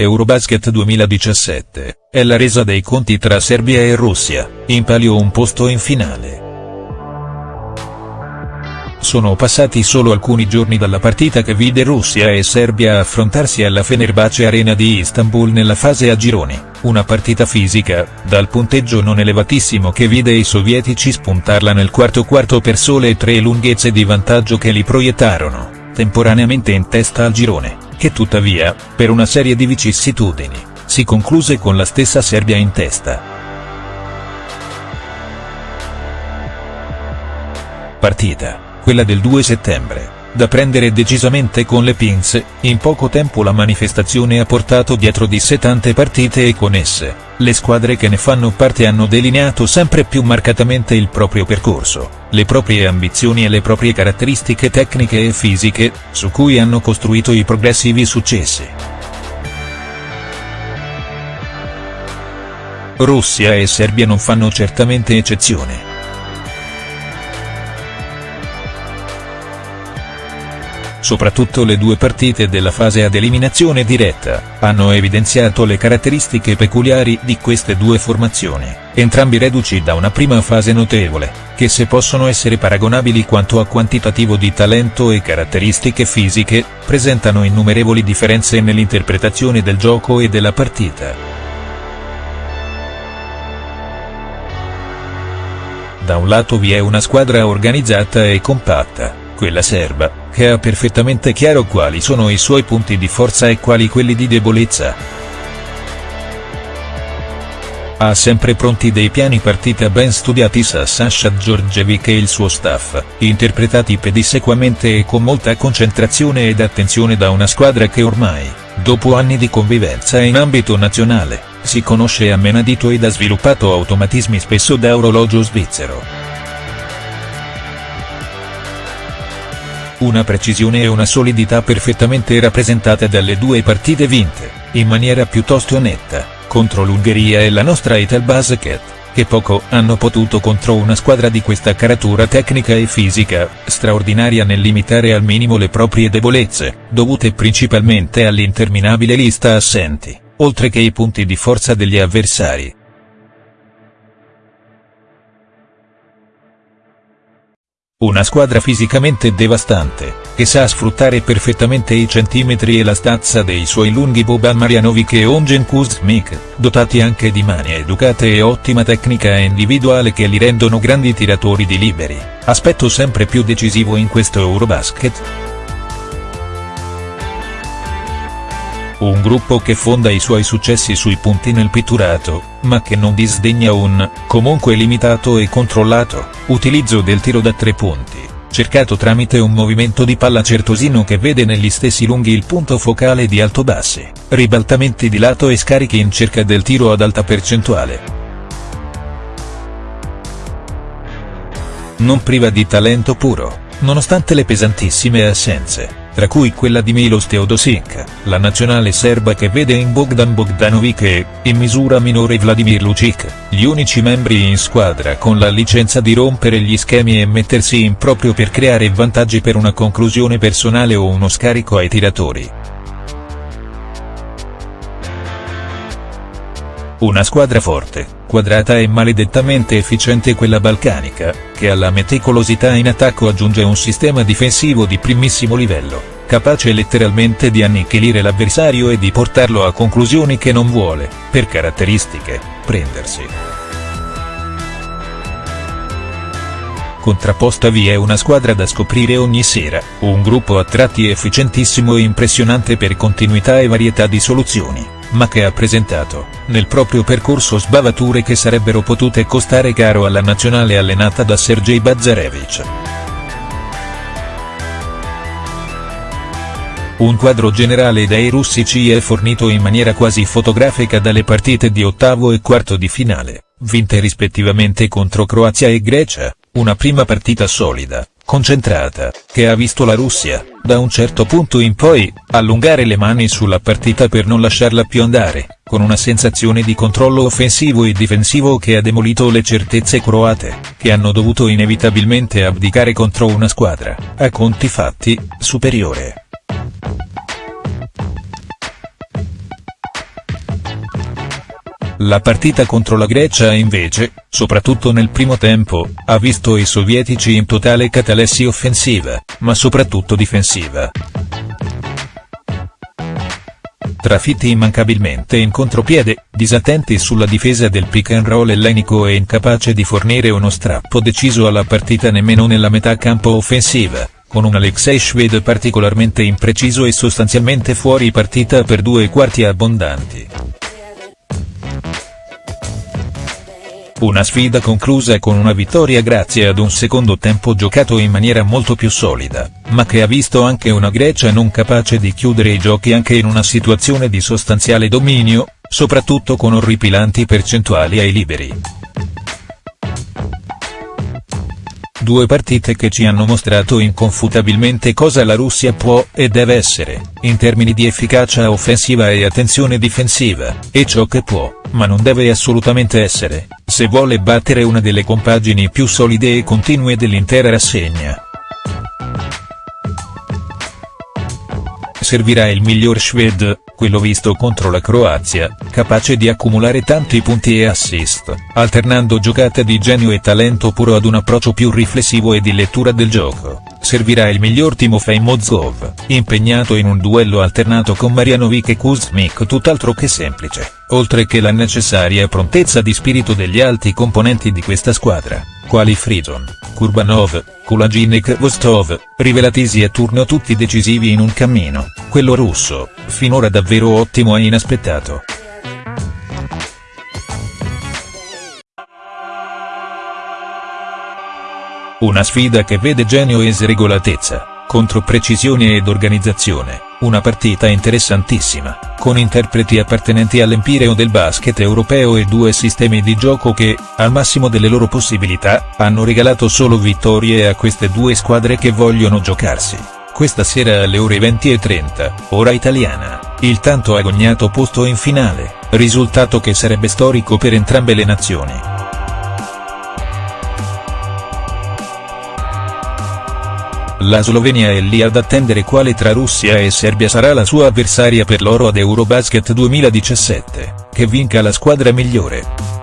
Eurobasket 2017, è la resa dei conti tra Serbia e Russia, in palio un posto in finale. Sono passati solo alcuni giorni dalla partita che vide Russia e Serbia affrontarsi alla Fenerbahce Arena di Istanbul nella fase a gironi, una partita fisica, dal punteggio non elevatissimo che vide i sovietici spuntarla nel quarto quarto per sole tre lunghezze di vantaggio che li proiettarono, temporaneamente in testa al girone che tuttavia, per una serie di vicissitudini, si concluse con la stessa Serbia in testa. Partita, quella del 2 settembre, da prendere decisamente con le pinze, in poco tempo la manifestazione ha portato dietro di sé tante partite e con esse, le squadre che ne fanno parte hanno delineato sempre più marcatamente il proprio percorso, le proprie ambizioni e le proprie caratteristiche tecniche e fisiche, su cui hanno costruito i progressivi successi. Russia e Serbia non fanno certamente eccezione. Soprattutto le due partite della fase ad eliminazione diretta, hanno evidenziato le caratteristiche peculiari di queste due formazioni, entrambi reduci da una prima fase notevole, che se possono essere paragonabili quanto a quantitativo di talento e caratteristiche fisiche, presentano innumerevoli differenze nell'interpretazione del gioco e della partita. Da un lato vi è una squadra organizzata e compatta, quella serba, che ha perfettamente chiaro quali sono i suoi punti di forza e quali quelli di debolezza. Ha sempre pronti dei piani partita ben studiati sa Sasha Georgievic e il suo staff, interpretati pedissequamente e con molta concentrazione ed attenzione da una squadra che ormai, dopo anni di convivenza in ambito nazionale, si conosce a menadito ed ha sviluppato automatismi spesso da orologio svizzero. Una precisione e una solidità perfettamente rappresentate dalle due partite vinte, in maniera piuttosto netta, contro l'Ungheria e la nostra Ital Basket, che poco hanno potuto contro una squadra di questa caratura tecnica e fisica, straordinaria nel limitare al minimo le proprie debolezze, dovute principalmente all'interminabile lista assenti, oltre che i punti di forza degli avversari. Una squadra fisicamente devastante, che sa sfruttare perfettamente i centimetri e la stazza dei suoi lunghi Boban Marjanovic e Ongen Kuzmik, dotati anche di mani educate e ottima tecnica individuale che li rendono grandi tiratori di liberi, aspetto sempre più decisivo in questo Eurobasket. Un gruppo che fonda i suoi successi sui punti nel pitturato, ma che non disdegna un, comunque limitato e controllato, utilizzo del tiro da tre punti, cercato tramite un movimento di palla certosino che vede negli stessi lunghi il punto focale di alto-bassi, ribaltamenti di lato e scarichi in cerca del tiro ad alta percentuale. Non priva di talento puro, nonostante le pesantissime assenze tra cui quella di Milos Teodosic, la nazionale serba che vede in Bogdan Bogdanovic e, in misura minore Vladimir Lucic, gli unici membri in squadra con la licenza di rompere gli schemi e mettersi in proprio per creare vantaggi per una conclusione personale o uno scarico ai tiratori. Una squadra forte, quadrata e maledettamente efficiente quella balcanica, che alla meticolosità in attacco aggiunge un sistema difensivo di primissimo livello, capace letteralmente di annichilire l'avversario e di portarlo a conclusioni che non vuole, per caratteristiche, prendersi. Contrapposta vi è una squadra da scoprire ogni sera, un gruppo a tratti efficientissimo e impressionante per continuità e varietà di soluzioni ma che ha presentato, nel proprio percorso sbavature che sarebbero potute costare caro alla nazionale allenata da Sergei Bazarevich. Un quadro generale dei russi ci è fornito in maniera quasi fotografica dalle partite di ottavo e quarto di finale, vinte rispettivamente contro Croazia e Grecia, una prima partita solida, concentrata, che ha visto la Russia, da un certo punto in poi, allungare le mani sulla partita per non lasciarla più andare, con una sensazione di controllo offensivo e difensivo che ha demolito le certezze croate, che hanno dovuto inevitabilmente abdicare contro una squadra, a conti fatti, superiore. La partita contro la Grecia invece, soprattutto nel primo tempo, ha visto i sovietici in totale catalessi offensiva, ma soprattutto difensiva. Trafitti immancabilmente in contropiede, disattenti sulla difesa del pick and roll ellenico e incapace di fornire uno strappo deciso alla partita nemmeno nella metà campo offensiva, con un Alexei Shved particolarmente impreciso e sostanzialmente fuori partita per due quarti abbondanti. Una sfida conclusa con una vittoria grazie ad un secondo tempo giocato in maniera molto più solida, ma che ha visto anche una Grecia non capace di chiudere i giochi anche in una situazione di sostanziale dominio, soprattutto con orripilanti percentuali ai liberi. Due partite che ci hanno mostrato inconfutabilmente cosa la Russia può e deve essere, in termini di efficacia offensiva e attenzione difensiva, e ciò che può, ma non deve assolutamente essere, se vuole battere una delle compagini più solide e continue dell'intera rassegna. Servirà il miglior Quello visto contro la Croazia, capace di accumulare tanti punti e assist, alternando giocate di genio e talento puro ad un approccio più riflessivo e di lettura del gioco. Servirà il miglior Timofei Mozgov, impegnato in un duello alternato con Marianovic e Kuzmik tutt'altro che semplice, oltre che la necessaria prontezza di spirito degli alti componenti di questa squadra, quali Frison, Kurbanov, Kulagin Vostov, rivelatisi a turno tutti decisivi in un cammino, quello russo, finora davvero ottimo e inaspettato. Una sfida che vede genio e sregolatezza, contro precisione ed organizzazione, una partita interessantissima, con interpreti appartenenti all'empireo del basket europeo e due sistemi di gioco che, al massimo delle loro possibilità, hanno regalato solo vittorie a queste due squadre che vogliono giocarsi. Questa sera alle ore 20.30, ora italiana, il tanto agognato posto in finale, risultato che sarebbe storico per entrambe le nazioni. La Slovenia è lì ad attendere quale tra Russia e Serbia sarà la sua avversaria per l'oro ad Eurobasket 2017, che vinca la squadra migliore.